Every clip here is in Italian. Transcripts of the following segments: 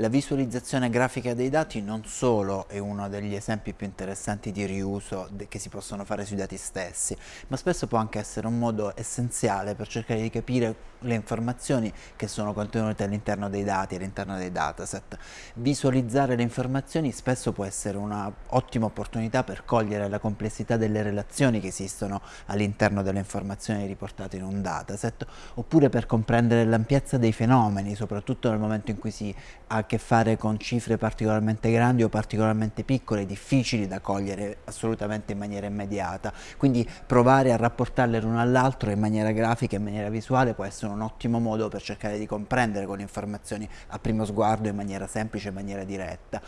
La visualizzazione grafica dei dati non solo è uno degli esempi più interessanti di riuso che si possono fare sui dati stessi, ma spesso può anche essere un modo essenziale per cercare di capire le informazioni che sono contenute all'interno dei dati, all'interno dei dataset. Visualizzare le informazioni spesso può essere un'ottima opportunità per cogliere la complessità delle relazioni che esistono all'interno delle informazioni riportate in un dataset, oppure per comprendere l'ampiezza dei fenomeni, soprattutto nel momento in cui si ha che fare con cifre particolarmente grandi o particolarmente piccole, difficili da cogliere assolutamente in maniera immediata. Quindi provare a rapportarle l'uno all'altro in maniera grafica, in maniera visuale può essere un ottimo modo per cercare di comprendere quelle informazioni a primo sguardo in maniera semplice, in maniera diretta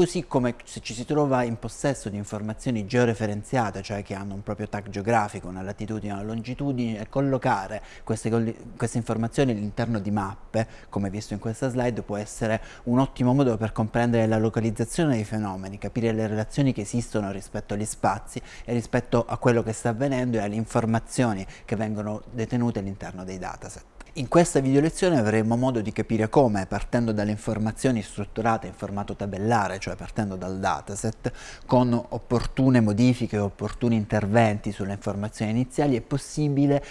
così come se ci si trova in possesso di informazioni georeferenziate, cioè che hanno un proprio tag geografico, una latitudine, una longitudine, collocare queste, queste informazioni all'interno di mappe, come visto in questa slide, può essere un ottimo modo per comprendere la localizzazione dei fenomeni, capire le relazioni che esistono rispetto agli spazi e rispetto a quello che sta avvenendo e alle informazioni che vengono detenute all'interno dei dataset. In questa video lezione avremo modo di capire come, partendo dalle informazioni strutturate in formato tabellare, cioè partendo dal dataset, con opportune modifiche e opportuni interventi sulle informazioni iniziali è possibile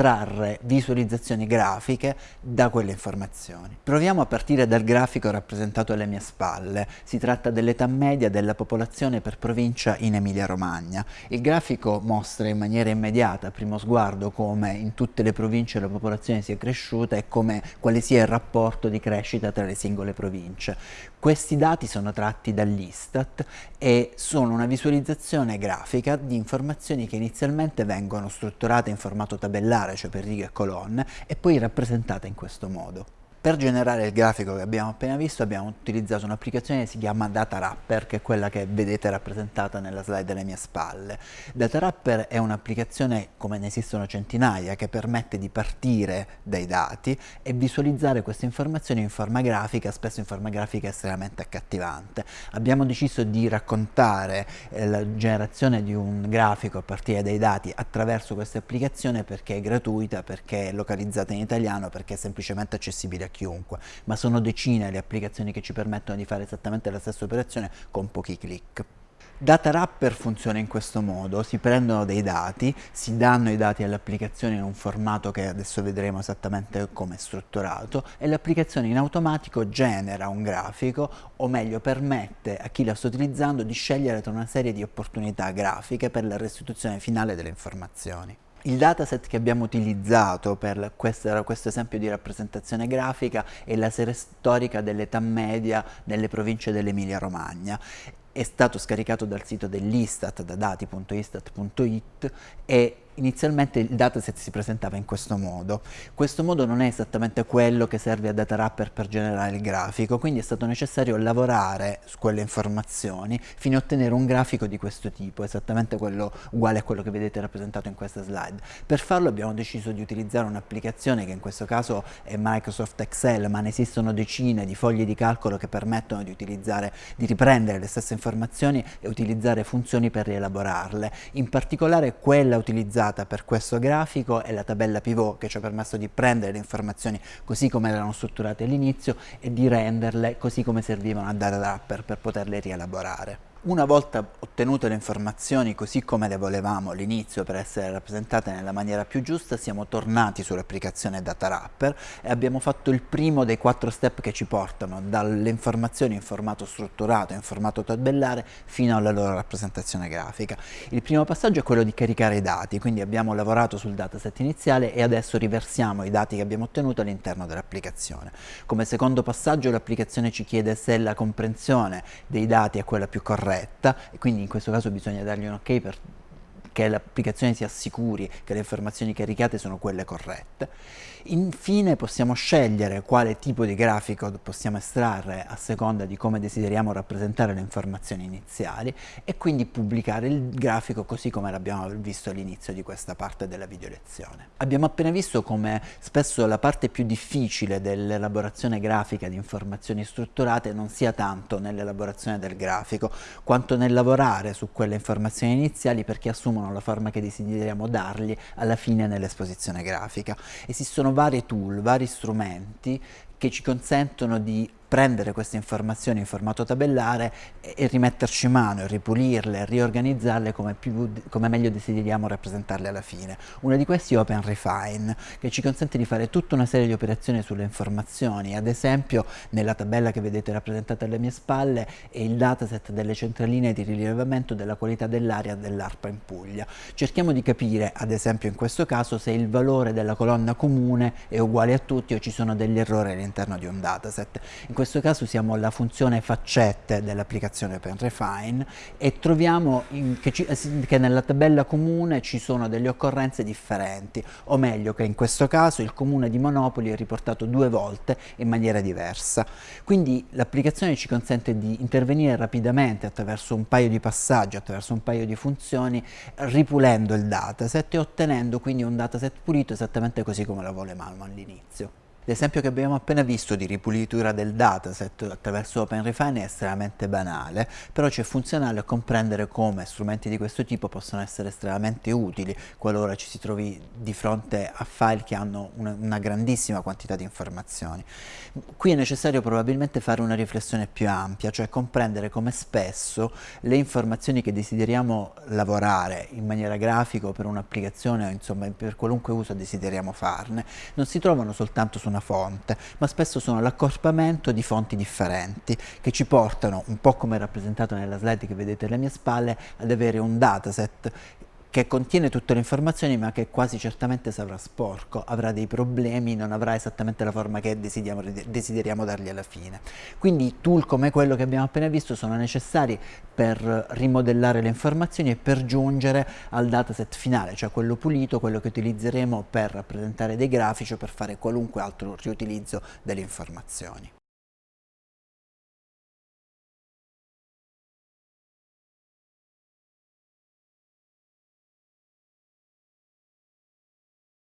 trarre visualizzazioni grafiche da quelle informazioni. Proviamo a partire dal grafico rappresentato alle mie spalle. Si tratta dell'età media della popolazione per provincia in Emilia-Romagna. Il grafico mostra in maniera immediata, a primo sguardo, come in tutte le province la popolazione sia cresciuta e come, quale sia il rapporto di crescita tra le singole province. Questi dati sono tratti dall'Istat e sono una visualizzazione grafica di informazioni che inizialmente vengono strutturate in formato tabellare, cioè per righe e colonne, e poi rappresentate in questo modo. Per generare il grafico che abbiamo appena visto abbiamo utilizzato un'applicazione che si chiama Data Wrapper, che è quella che vedete rappresentata nella slide alle mie spalle. Data Wrapper è un'applicazione, come ne esistono centinaia, che permette di partire dai dati e visualizzare queste informazioni in forma grafica, spesso in forma grafica estremamente accattivante. Abbiamo deciso di raccontare eh, la generazione di un grafico a partire dai dati attraverso questa applicazione perché è gratuita, perché è localizzata in italiano, perché è semplicemente accessibile a chiunque, ma sono decine le applicazioni che ci permettono di fare esattamente la stessa operazione con pochi clic. Data Wrapper funziona in questo modo, si prendono dei dati, si danno i dati all'applicazione in un formato che adesso vedremo esattamente come è strutturato e l'applicazione in automatico genera un grafico o meglio permette a chi la sta utilizzando di scegliere tra una serie di opportunità grafiche per la restituzione finale delle informazioni. Il dataset che abbiamo utilizzato per questo, questo, esempio di rappresentazione grafica è la serie storica dell'età media nelle province dell'Emilia Romagna. È stato scaricato dal sito dell'Istat da dati.istat.it e inizialmente il dataset si presentava in questo modo. Questo modo non è esattamente quello che serve a Data Wrapper per generare il grafico, quindi è stato necessario lavorare su quelle informazioni fino a ottenere un grafico di questo tipo, esattamente quello uguale a quello che vedete rappresentato in questa slide. Per farlo abbiamo deciso di utilizzare un'applicazione che in questo caso è Microsoft Excel, ma ne esistono decine di fogli di calcolo che permettono di utilizzare, di riprendere le stesse informazioni e utilizzare funzioni per rielaborarle. In particolare quella utilizzata utilizzata per questo grafico è la tabella pivot che ci ha permesso di prendere le informazioni così come erano strutturate all'inizio e di renderle così come servivano a data wrapper per poterle rielaborare. Una volta ottenute le informazioni così come le volevamo all'inizio per essere rappresentate nella maniera più giusta, siamo tornati sull'applicazione Data Wrapper e abbiamo fatto il primo dei quattro step che ci portano dalle informazioni in formato strutturato, in formato tabellare, fino alla loro rappresentazione grafica. Il primo passaggio è quello di caricare i dati, quindi abbiamo lavorato sul dataset iniziale e adesso riversiamo i dati che abbiamo ottenuto all'interno dell'applicazione. Come secondo passaggio l'applicazione ci chiede se la comprensione dei dati è quella più corretta corretta e quindi in questo caso bisogna dargli un ok per che l'applicazione si assicuri che le informazioni caricate sono quelle corrette. Infine possiamo scegliere quale tipo di grafico possiamo estrarre a seconda di come desideriamo rappresentare le informazioni iniziali e quindi pubblicare il grafico così come l'abbiamo visto all'inizio di questa parte della video lezione. Abbiamo appena visto come spesso la parte più difficile dell'elaborazione grafica di informazioni strutturate non sia tanto nell'elaborazione del grafico quanto nel lavorare su quelle informazioni iniziali perché assumono assumono la forma che desideriamo dargli alla fine nell'esposizione grafica. Esistono vari tool, vari strumenti che ci consentono di prendere queste informazioni in formato tabellare e, e rimetterci mano, e ripulirle, e riorganizzarle come, più, come meglio desideriamo rappresentarle alla fine. Una di questi è Open Refine, che ci consente di fare tutta una serie di operazioni sulle informazioni, ad esempio nella tabella che vedete rappresentata alle mie spalle è il dataset delle centraline di rilevamento della qualità dell'aria dell'ARPA in Puglia. Cerchiamo di capire, ad esempio in questo caso, se il valore della colonna comune è uguale a tutti o ci sono degli errori all'interno di un dataset. In questo caso usiamo la funzione faccette dell'applicazione OpenRefine e troviamo che, ci, che nella tabella comune ci sono delle occorrenze differenti, o meglio che in questo caso il comune di Monopoli è riportato due volte in maniera diversa. Quindi l'applicazione ci consente di intervenire rapidamente attraverso un paio di passaggi, attraverso un paio di funzioni, ripulendo il dataset e ottenendo quindi un dataset pulito esattamente così come lo Malmo all'inizio. L'esempio che abbiamo appena visto di ripulitura del dataset attraverso OpenRefine è estremamente banale, però c'è funzionale a comprendere come strumenti di questo tipo possono essere estremamente utili qualora ci si trovi di fronte a file che hanno una, grandissima quantità di informazioni. Qui è necessario probabilmente fare una riflessione più ampia, cioè comprendere come spesso le informazioni che desideriamo lavorare in maniera grafica o per un'applicazione o insomma per qualunque uso desideriamo farne, non si trovano soltanto su una fonte, ma spesso sono l'accorpamento di fonti differenti che ci portano, un po' come rappresentato nella slide che vedete alle mie spalle, ad avere un dataset che contiene tutte le informazioni ma che quasi certamente sarà sporco, avrà dei problemi, non avrà esattamente la forma che desideriamo, desideriamo dargli alla fine. Quindi tool come quello che abbiamo appena visto sono necessari per rimodellare le informazioni e per giungere al dataset finale, cioè quello pulito, quello che utilizzeremo per rappresentare dei grafici o per fare qualunque altro riutilizzo delle informazioni.